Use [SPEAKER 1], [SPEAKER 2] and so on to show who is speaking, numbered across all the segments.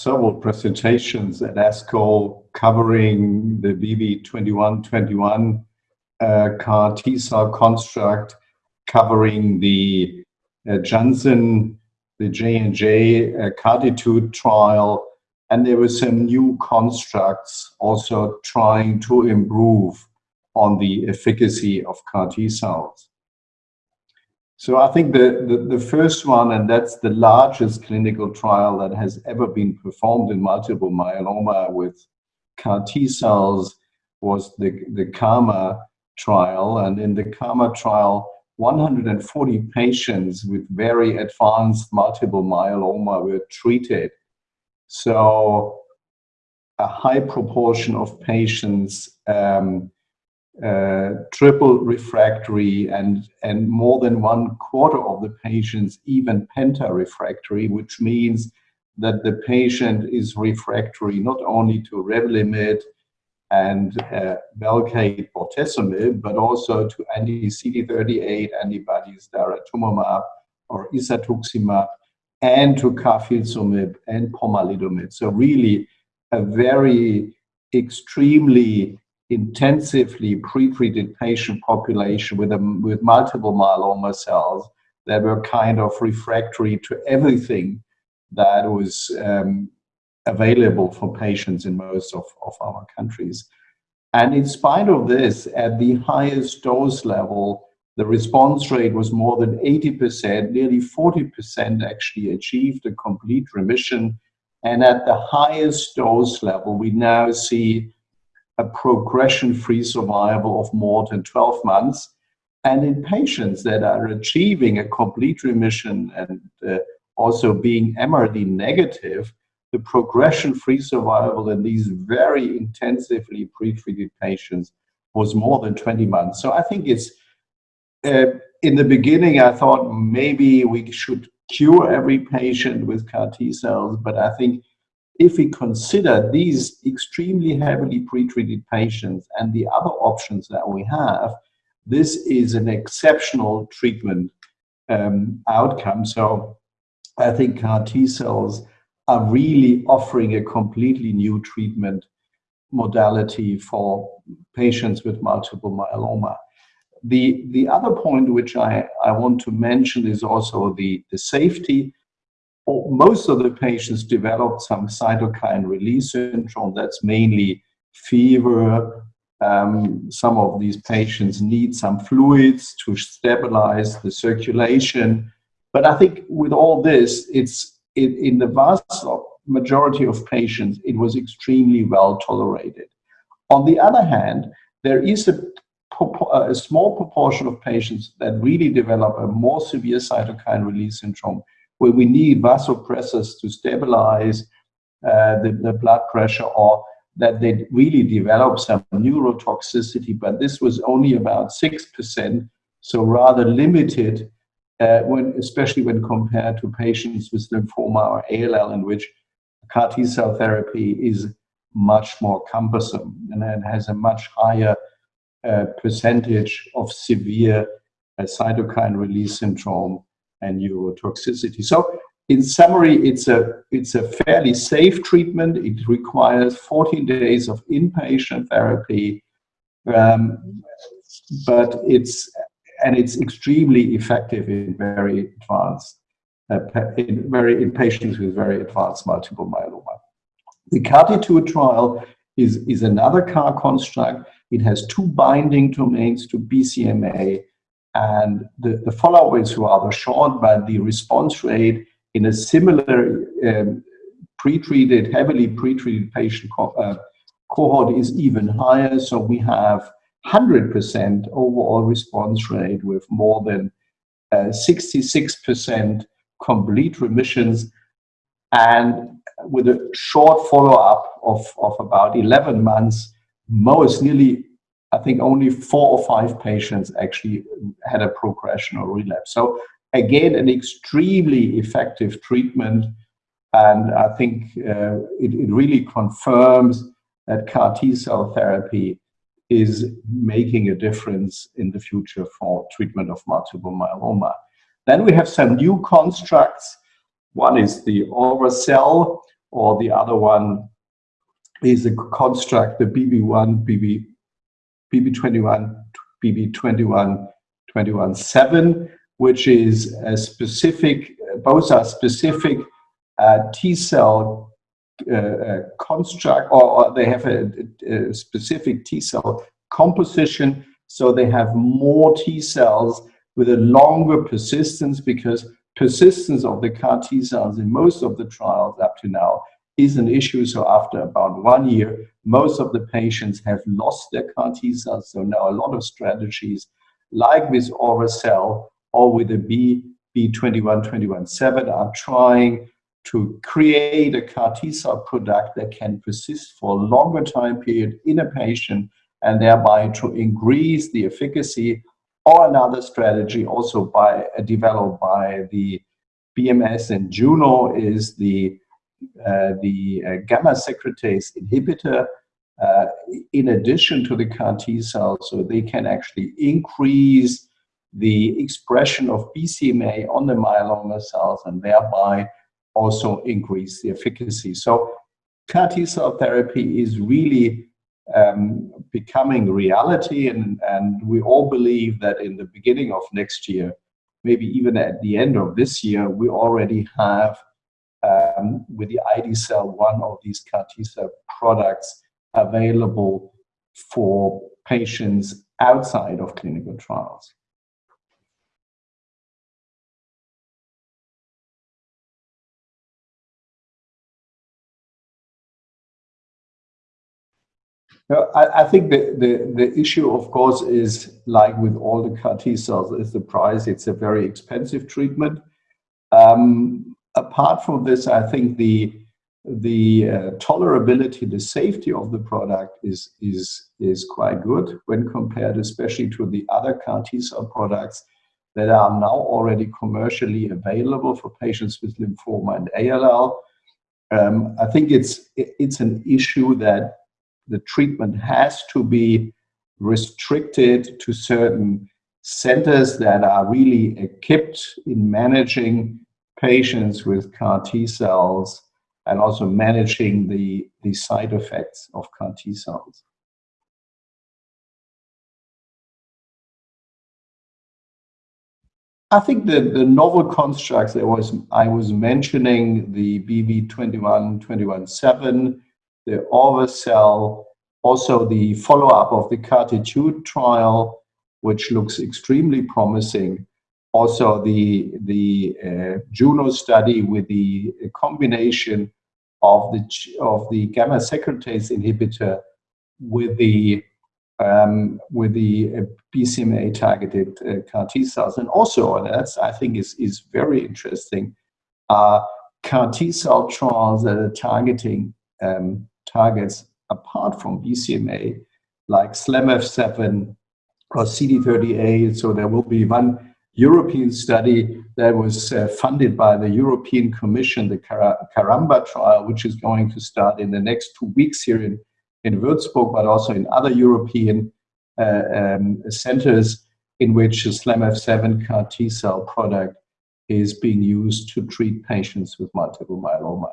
[SPEAKER 1] several presentations at ASCO covering the BB2121 uh, CAR T cell construct, covering the uh, Janssen, the J&J uh, CARTITUDE trial, and there were some new constructs also trying to improve on the efficacy of CAR T cells. So I think the, the, the, first one, and that's the largest clinical trial that has ever been performed in multiple myeloma with CAR T cells was the, the KarMMa trial. And in the KarMMa trial, 140 patients with very advanced multiple myeloma were treated. So a high proportion of patients um, uh, triple refractory and, and more than one quarter of the patients even penta refractory, which means that the patient is refractory not only to Revlimid and uh, Velcade bortezomib, but also to anti-CD38 antibodies, daratumumab or isatuximab, and to carfilzomib and pomalidomide. So really a very extremely intensively pre-treated patient population with, a, with multiple myeloma cells that were kind of refractory to everything that was um, available for patients in most of, of our countries. And in spite of this, at the highest dose level, the response rate was more than 80%, nearly 40% actually achieved a complete remission. And at the highest dose level, we now see a progression-free survival of more than 12 months. And in patients that are achieving a complete remission and uh, also being MRD negative, the progression-free survival in these very intensively pre-treated patients was more than 20 months. So I think it's, uh, in the beginning, I thought maybe we should cure every patient with CAR T cells, but I think if we consider these extremely heavily pretreated patients and the other options that we have, this is an exceptional treatment um, outcome. So I think CAR T cells are really offering a completely new treatment modality for patients with multiple myeloma. The, the other point which I, I want to mention is also the, the safety. Most of the patients developed some cytokine release syndrome. That's mainly fever. Um, some of these patients need some fluids to stabilize the circulation. But I think with all this, it's in, in the vast majority of patients, it was extremely well tolerated. On the other hand, there is a, a small proportion of patients that really develop a more severe cytokine release syndrome where we need vasopressors to stabilize uh, the, the blood pressure or that they really develop some neurotoxicity, but this was only about 6%, so rather limited uh, when, especially when compared to patients with lymphoma or ALL, in which CAR T cell therapy is much more cumbersome and it has a much higher uh, percentage of severe uh, cytokine release syndrome and neurotoxicity. So in summary, it's a, it's a fairly safe treatment. It requires 14 days of inpatient therapy, um, but it's and it's extremely effective in very advanced, uh, in very in patients with very advanced multiple myeloma. The CARTITUDE trial is, is another CAR construct. It has two binding domains to BCMA, and the, the follow-up is rather short, but the response rate in a similar um, pre-treated, heavily pre-treated patient co uh, cohort is even higher. So we have 100% overall response rate with more than 66% uh, complete remissions and with a short follow-up of, of about 11 months, most nearly, I think only four or five patients actually had a progression or relapse. So again, an extremely effective treatment. And I think uh, it, it really confirms that CAR T cell therapy is making a difference in the future for treatment of multiple myeloma. Then we have some new constructs. One is the Orva-cel, or the other one is a construct, the BB1, BB, BB21, BB21, 21.7, which is a specific, both are specific uh, T cell uh, uh, construct, or, or, they have a, a specific T cell composition, so they have more T cells with a longer persistence because persistence of the CAR T cells in most of the trials up to now is an issue. So after about one year, most of the patients have lost their CAR T cells. So now a lot of strategies like with Orva-cel or with the B, B21217 are trying to create a CAR T cell product that can persist for a longer time period in a patient and thereby to increase the efficacy or another strategy also by uh, developed by the BMS and Juno is the the uh, gamma secretase inhibitor uh, in addition to the CAR T cells, so they can actually increase the expression of BCMA on the myeloma cells and thereby also increase the efficacy. So CAR T cell therapy is really um, becoming reality and, and we all believe that in the beginning of next year, maybe even at the end of this year, we already have um, with the ide-cel one of these CAR T cell products available for patients outside of clinical trials. I, I, think the, the, the issue, of course, is like with all the CAR T cells, is the price. It's a very expensive treatment. Um, apart from this, I think the the uh, tolerability, the safety of the product is is is quite good when compared, especially to the other CAR T cell products that are now already commercially available for patients with lymphoma and ALL. Um, I think it's it's an issue that the treatment has to be restricted to certain centers that are really equipped in managing patients with CAR T cells and also managing the, the side effects of CAR T cells. I think the, the novel constructs that was I was mentioning, the BB21, 21.7, the Orva-cel, also the follow-up of the CARTITUDE trial, which looks extremely promising. Also the, the uh, Juno study with the combination of the, of the gamma secretase inhibitor with the um, with the uh, BCMA targeted uh, CAR T cells. And also, that's I think is, is very interesting, uh, CAR T cell trials that are targeting um, targets apart from BCMA, like SLAMF7 or CD38. So there will be one European study that was uh, funded by the European Commission, the Caramba trial, which is going to start in the next two weeks here in, in Würzburg, but also in other European uh, um, centers in which the SLAMF7 CAR T cell product is being used to treat patients with multiple myeloma.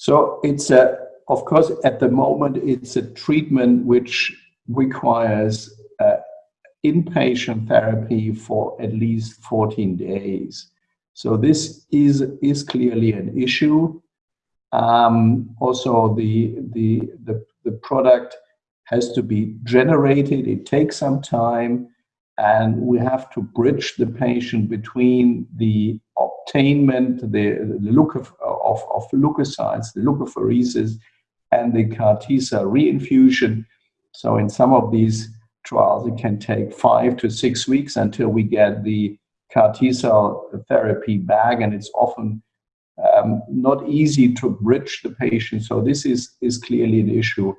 [SPEAKER 1] So it's a, of course, at the moment, it's a treatment which requires uh, inpatient therapy for at least 14 days. So this is, is clearly an issue. Um, also, the, the, the, the product has to be generated. It takes some time and we have to bridge the patient between the obtainment, the, the look of, of, of leukocytes, the leukapheresis, and the CAR T cell reinfusion. So in some of these trials, it can take five to six weeks until we get the CAR T cell therapy back, and it's often um, not easy to bridge the patient. So this is, is clearly an issue.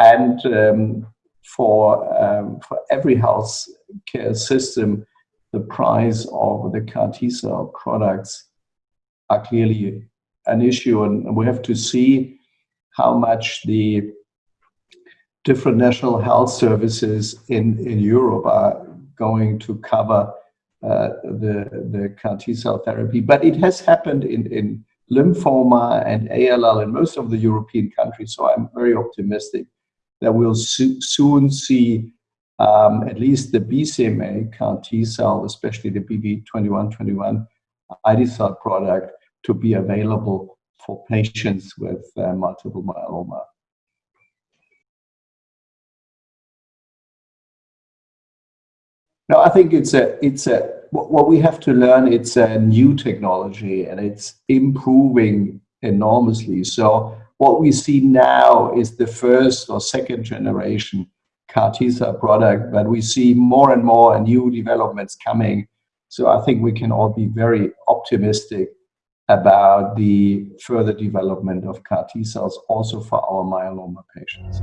[SPEAKER 1] And um, for, um, for every health care system, the price of the CAR T cell products are clearly an issue, and we have to see how much the different national health services in, in Europe are going to cover uh, the, the CAR T cell therapy. But it has happened in, in lymphoma and ALL in most of the European countries. So I'm very optimistic that we'll soon see um, at least the BCMA CAR T cell, especially the BB2121 ide-cel product, to be available for patients with uh, multiple myeloma. No, I think it's a it's a what we have to learn. It's a new technology and it's improving enormously. So what we see now is the first or second generation CAR T cell product, but we see more and more new developments coming. So I think we can all be very optimistic about the further development of CAR T cells also for our myeloma patients.